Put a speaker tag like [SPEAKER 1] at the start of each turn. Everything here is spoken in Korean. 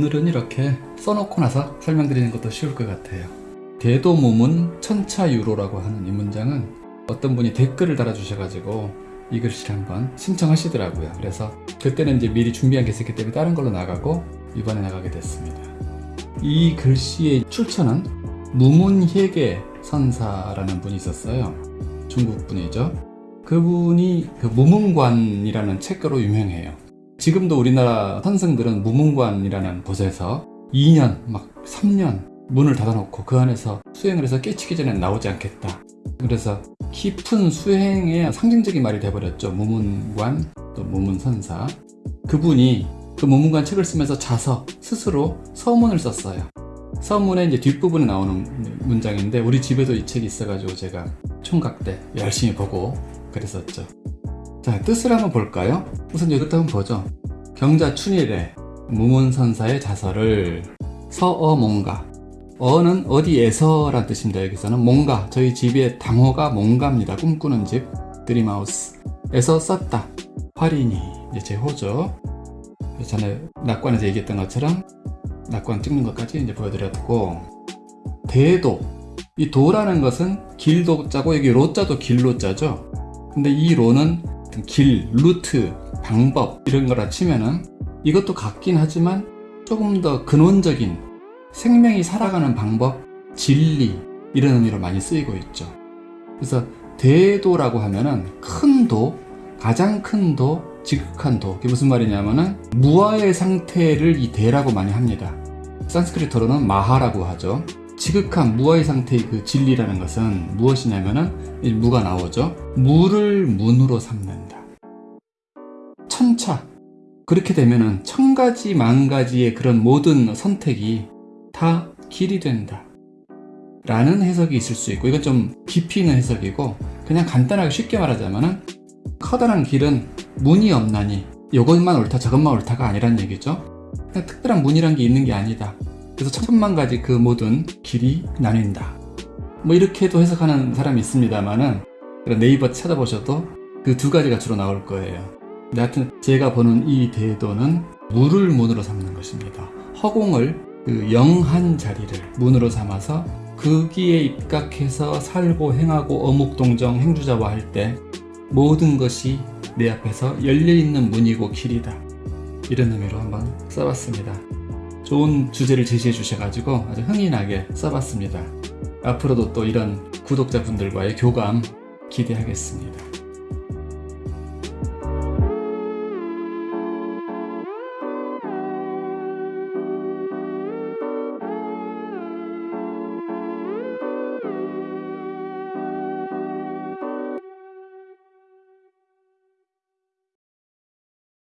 [SPEAKER 1] 글은 이렇게 써놓고 나서 설명드리는 것도 쉬울 것 같아요. 대도무문 천차유로라고 하는 이 문장은 어떤 분이 댓글을 달아주셔가지고 이 글씨를 한번 신청하시더라고요. 그래서 그때는 이제 미리 준비한 게 있었기 때문에 다른 걸로 나가고 이번에 나가게 됐습니다. 이 글씨의 출처는 무문희계 선사라는 분이 있었어요. 중국 분이죠. 그분이 그 무문관이라는 책으로 유명해요. 지금도 우리나라 선생들은 무문관이라는 곳에서 2년, 막 3년 문을 닫아놓고 그 안에서 수행을 해서 깨치기 전에 나오지 않겠다. 그래서 깊은 수행의 상징적인 말이 돼버렸죠. 무문관, 또 무문선사. 그분이 그 무문관 책을 쓰면서 자서 스스로 서문을 썼어요. 서문의 이제 뒷부분에 나오는 문장인데 우리 집에도 이 책이 있어가지고 제가 총각 때 열심히 보고 그랬었죠. 자 뜻을 한번 볼까요? 우선 이것도 한번 보죠. 경자춘일에 무문선사의 자서를 서어몽가 어는 어디에서 란 뜻입니다. 여기서는 뭔가 저희 집의 당호가 뭔가입니다. 꿈꾸는 집 드림하우스 에서 썼다. 활인이 이제 제 호죠. 전에 낙관에서 얘기했던 것처럼 낙관 찍는 것까지 이제 보여드렸고 대도 이 도라는 것은 길도 자고 여기 로자도 길로 자죠. 근데 이 로는 길, 루트, 방법 이런 거라 치면은 이것도 같긴 하지만 조금 더 근원적인 생명이 살아가는 방법, 진리 이런 의미로 많이 쓰이고 있죠. 그래서 대도라고 하면은 큰 도, 가장 큰 도, 지극한 도. 이게 무슨 말이냐면은 무아의 상태를 이 대라고 많이 합니다. 산스크리트로는 마하라고 하죠. 지극한 무아의 상태의 그 진리라는 것은 무엇이냐면은 이 무가 나오죠. 무를 문으로 삼는다. 천차. 그렇게 되면은 천 가지 만 가지의 그런 모든 선택이 다 길이 된다. 라는 해석이 있을 수 있고 이건 좀 깊이 있는 해석이고 그냥 간단하게 쉽게 말하자면은 커다란 길은 문이 없나니 이것만 옳다 저것만 옳다가 아니란 얘기죠. 그냥 특별한 문이란 게 있는 게 아니다. 그래서 천만 가지 그 모든 길이 나뉜다. 뭐 이렇게도 해석하는 사람이 있습니다만은 네이버 찾아보셔도 그 두 가지가 주로 나올 거예요. 근데 하여튼 제가 보는 이 대도는 물을 문으로 삼는 것입니다. 허공을 그 영한 자리를 문으로 삼아서 거기에 입각해서 살고 행하고 어묵동정 행주자와 할 때 모든 것이 내 앞에서 열려있는 문이고 길이다. 이런 의미로 한번 써봤습니다. 좋은 주제를 제시해 주셔가지고 아주 흥이 나게 써봤습니다. 앞으로도 또 이런 구독자분들과의 교감 기대하겠습니다.